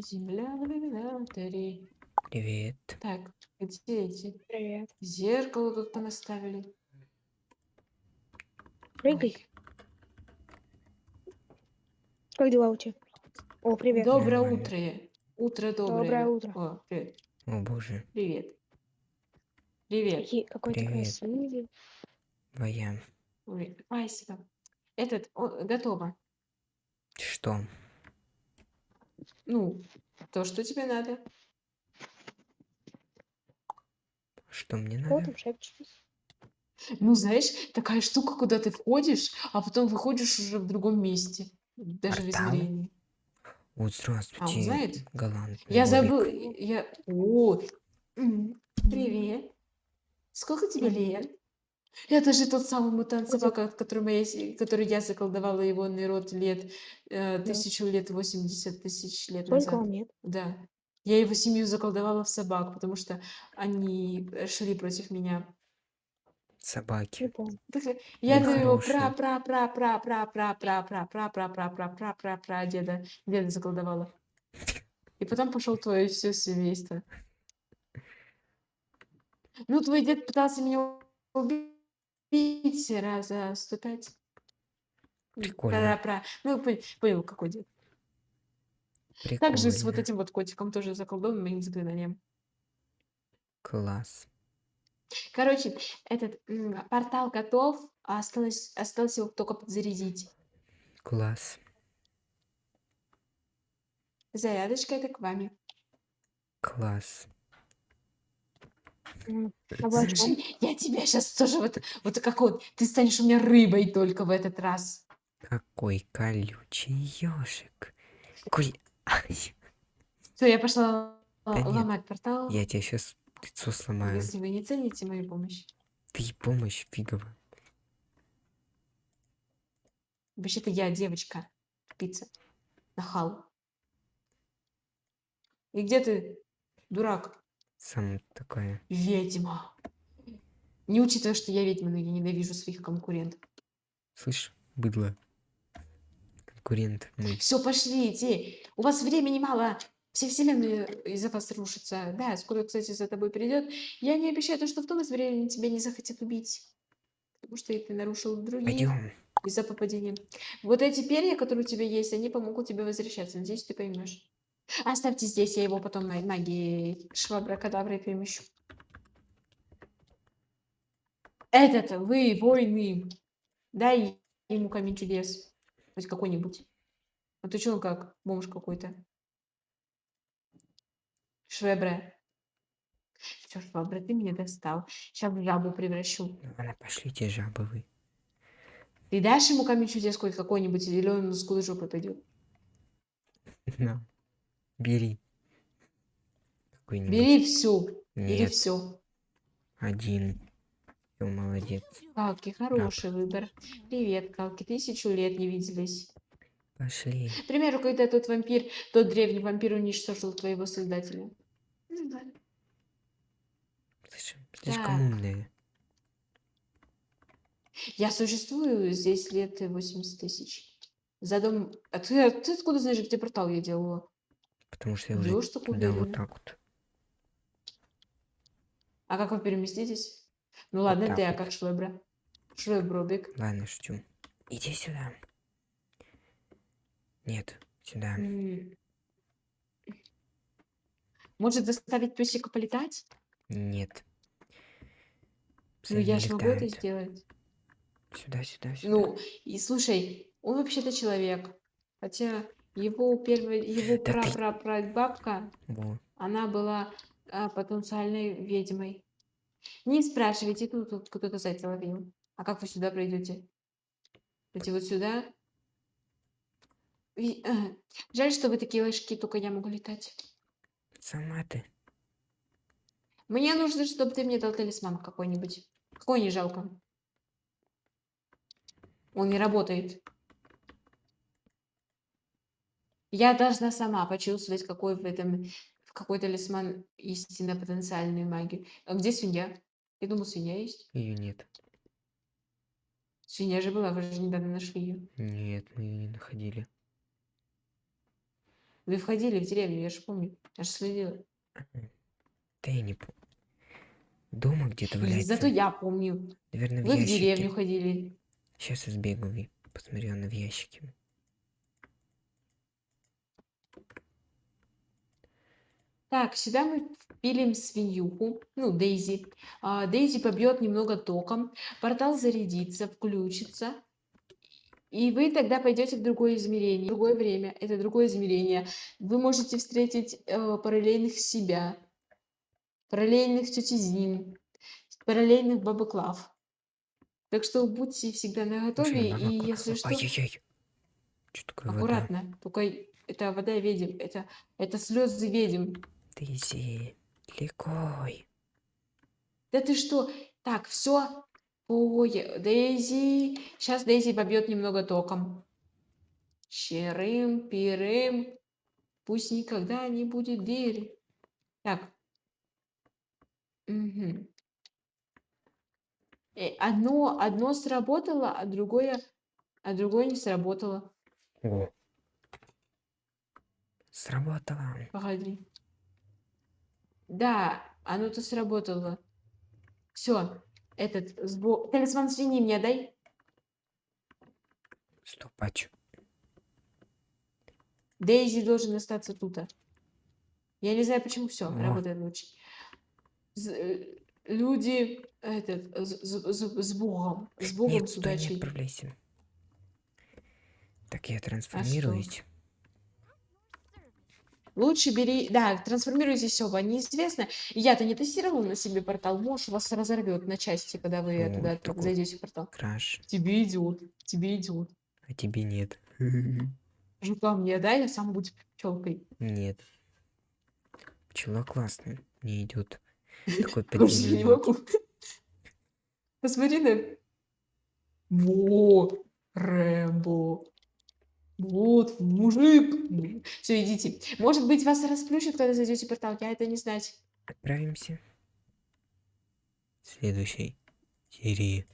Земля в иллюминаторе. Привет. Так, где эти? Привет. Зеркало тут понаставили. Прыгай. Ой. Как дела у тебя? О, привет. Доброе Нормально. утро. Утро доброе. Доброе утро. О, привет. О боже. Привет. Привет. Какой Привет. красивый. Твоя. Ой, Спасибо. Этот, о, готово. Что? Ну, то, что тебе надо. Что мне надо? шепчетесь? Ну, знаешь, такая штука, куда ты входишь, а потом выходишь уже в другом месте. Даже в Портал? измерении. Вот здравствуйте, знает? галантный Я забыл, Бобик. я... О, привет. Сколько тебе лет? Это же тот самый мутант собака, от которого я, который я заколдовала его народ лет, э, тысячу лет, 80 тысяч лет Сколько назад. лет? Да. Я его семью заколдовала в собак, потому что они э, шли против меня. Собаки. Я хороший. пра пра пра пра пра пра пра пра пра пра пра пра пра пра пра деда деда заколдовала. И потом пошел твое все семейство. Ну, твой дед пытался меня убить раза 105. М, Прикольно. Пра-пра. Ну, пон- понял, какой дед. Также с вот Прикольно. этим вот котиком тоже заколдованным моим заклинанием. Класс. Короче, этот портал готов, а осталось, осталось его только подзарядить. Класс. Зарядочка это к вами. Класс. А? Слушай, я тебя сейчас тоже вот, вот как вот, ты станешь у меня рыбой только в этот раз. Какой колючий ежик. Коль... Все, я пошла Да л- нет, ломать портал. Я тебе сейчас лицо сломаю. Если вы не цените мою помощь. Ты помощь фигово. Вообще-то я девочка. Пицца. Нахал. И где ты, дурак? Сам такая. Ведьма. Не учитывая, что я ведьма, но я ненавижу своих конкурентов. Слышь, быдло. Конкурент мой. Все, пошлите. У вас времени мало. Все вселенные из-за вас рушатся. Да, скоро, кстати, за тобой придет. Я не обещаю то, что в том измерении тебя не захотят убить. Потому что ты нарушил другие Пойдем. из-за попадения. Вот эти перья, которые у тебя есть, они помогут тебе возвращаться. Надеюсь, ты поймешь. Оставьте здесь, я его потом магией швабракадаброй перемещу. Этот, вы, воины, дай ему камень чудес. Хоть какой-нибудь. А ты чё он как? Бомж какой-то. Швебре. Все, Швабра, ты меня достал. Сейчас в жабу превращу. Ладно, пошлите жабы вы. Ты дашь ему камень чудес хоть какой-нибудь, или он с голой жопой пойдет? На. Бери. Бери всю. Бери Нет, все. один. Всё, молодец. Калки, хороший выбор. Привет, Калки. Тысячу лет не виделись. Пошли. К примеру, когда тот вампир, тот древний вампир уничтожил твоего создателя. Ну да. Слышь, слишком Так. умная. Я существую здесь лет 80 тысяч. За дом... А ты, а ты откуда знаешь, где портал я делала? Потому что я уже Врёшь так туда вот так вот. А как вы переместитесь? Ну ладно, ты, а вот. как Швебра? Швебробик. Ладно, шучу. Иди сюда. Нет, сюда. Может заставить песика полетать? Нет. Ну, Псы я не ж могу это сделать. Сюда, сюда, сюда. Ну, и слушай, он вообще-то человек. Хотя его первая, его Да ты- прапрапрабабка, Во. она была а, потенциальной ведьмой. Не спрашивайте, тут, тут кто-то зайца ловил. А как вы сюда пройдете? Идти вот сюда? Ви- а, Жаль, что вы такие ложки, только я могу летать. Сама ты. Мне нужно, чтобы ты мне дал талисман какой-нибудь. Какой не жалко. Он не работает. Я должна сама почувствовать, какой в этом в какой талисман истинно потенциальную магию. А где свинья? Я думал, свинья есть. Ее нет. Свинья же была, вы же недавно нашли ее. Нет, мы ее не находили. Вы входили в деревню, я же помню. Я же следила. Да я не помню. Дома где-то валяется. Зато я помню. Наверное, в Вы в ящике. деревню ходили. Сейчас я сбегаю и посмотрю она в ящике. Так, сюда мы впилим свинюху, ну, Дейзи. А, Дейзи побьет немного током, портал зарядится, включится. И вы тогда пойдете в другое измерение, в другое время. Это другое измерение. Вы можете встретить э, параллельных себя, параллельных тети Зин, параллельных бабы Клав. Так что будьте всегда наготове, Слушай, и если что, Ай-яй-яй. Такое вода? аккуратно. Только это вода ведьм, это, это слезы ведьм. Дейзи, легкой. Да ты что? Так, все. Ой, Дейзи. Сейчас Дейзи побьет немного током. Черым, пирым. Пусть никогда не будет дыры. Так. Э, Одно, одно сработало, а другое, а другое не сработало. О. Сработало. Погоди. Да, оно-то сработало. Все, этот сбо... Талисман свиньи мне дай. Стоп, а чё? Дейзи должен остаться тут. Я не знаю, почему все работает лучше. З- э, люди этот з- з- с Богом, с Богом, Нет, с туда не отправляйся. Так, А я трансформируюсь. Лучше бери, да, трансформируйтесь оба, неизвестно. Я-то не тестировала на себе портал, может, вас разорвет на части, когда вы Ну, туда такой. зайдете в портал. Краш. Тебе идет, тебе идет. А тебе нет. Жука мне, да, я сам буду пчелкой. Нет. Пчела классная. Не идет. Такой не могу. Посмотри на... Во, Рэмбо. Вот, мужик. Все, идите. Может быть, вас расплющит, когда зайдете в портал. Я это не знать. Отправимся. В следующей серии.